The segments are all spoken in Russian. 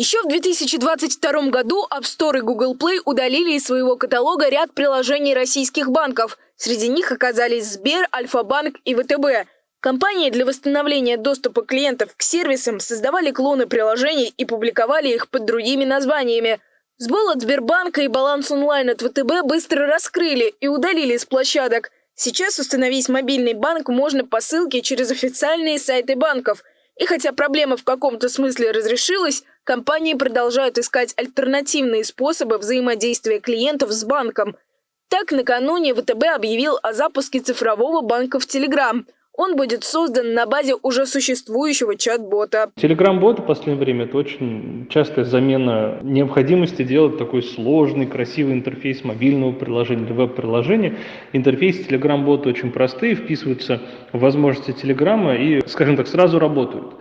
Еще в 2022 году App Store и Google Play удалили из своего каталога ряд приложений российских банков. Среди них оказались Сбер, Альфа-банк и ВТБ. Компании для восстановления доступа клиентов к сервисам создавали клоны приложений и публиковали их под другими названиями. Сбол от Сбербанка и баланс онлайн от ВТБ быстро раскрыли и удалили из площадок. Сейчас установить мобильный банк можно по ссылке через официальные сайты банков. И хотя проблема в каком-то смысле разрешилась, компании продолжают искать альтернативные способы взаимодействия клиентов с банком. Так, накануне ВТБ объявил о запуске цифрового банка в Телеграм. Он будет создан на базе уже существующего чат-бота. Телеграм-бот в последнее время – это очень частая замена необходимости делать такой сложный, красивый интерфейс мобильного приложения или веб-приложения. Интерфейс Телеграм-бота очень простые, вписываются в возможности Телеграма и, скажем так, сразу работают.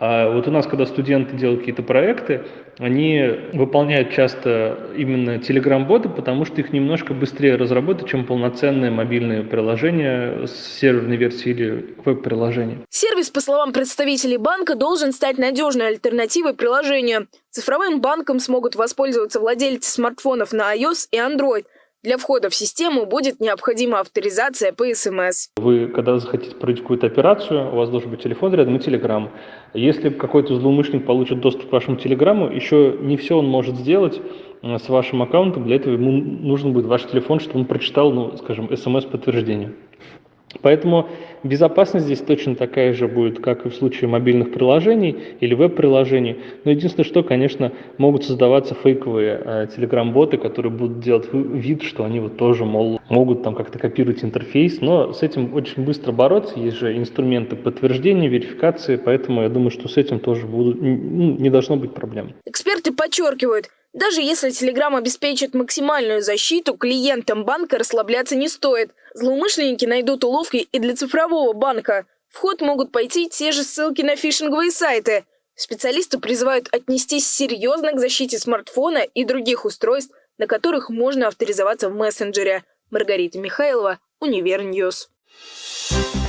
А вот у нас, когда студенты делают какие-то проекты, они выполняют часто именно Telegram-боты, потому что их немножко быстрее разработать, чем полноценное мобильное приложение с серверной версией или веб-приложение. Сервис, по словам представителей банка, должен стать надежной альтернативой приложению. Цифровым банком смогут воспользоваться владельцы смартфонов на iOS и Android – для входа в систему будет необходима авторизация по СМС. Вы, когда захотите провести какую-то операцию, у вас должен быть телефон рядом и телеграм. Если какой-то злоумышленник получит доступ к вашему телеграмму, еще не все он может сделать э, с вашим аккаунтом. Для этого ему нужен будет ваш телефон, чтобы он прочитал, ну, скажем, смс-подтверждение. Поэтому безопасность здесь точно такая же будет, как и в случае мобильных приложений или веб-приложений. Но единственное, что, конечно, могут создаваться фейковые э, телеграм-боты, которые будут делать вид, что они вот тоже, мол, могут там как-то копировать интерфейс. Но с этим очень быстро бороться. Есть же инструменты подтверждения, верификации, поэтому я думаю, что с этим тоже будут, ну, не должно быть проблем. Эксперты подчеркивают, даже если Telegram обеспечит максимальную защиту, клиентам банка расслабляться не стоит. Злоумышленники найдут уловки и для цифрового банка. В ход могут пойти те же ссылки на фишинговые сайты. Специалисты призывают отнестись серьезно к защите смартфона и других устройств, на которых можно авторизоваться в мессенджере. Маргарита Михайлова, Универ News. Thank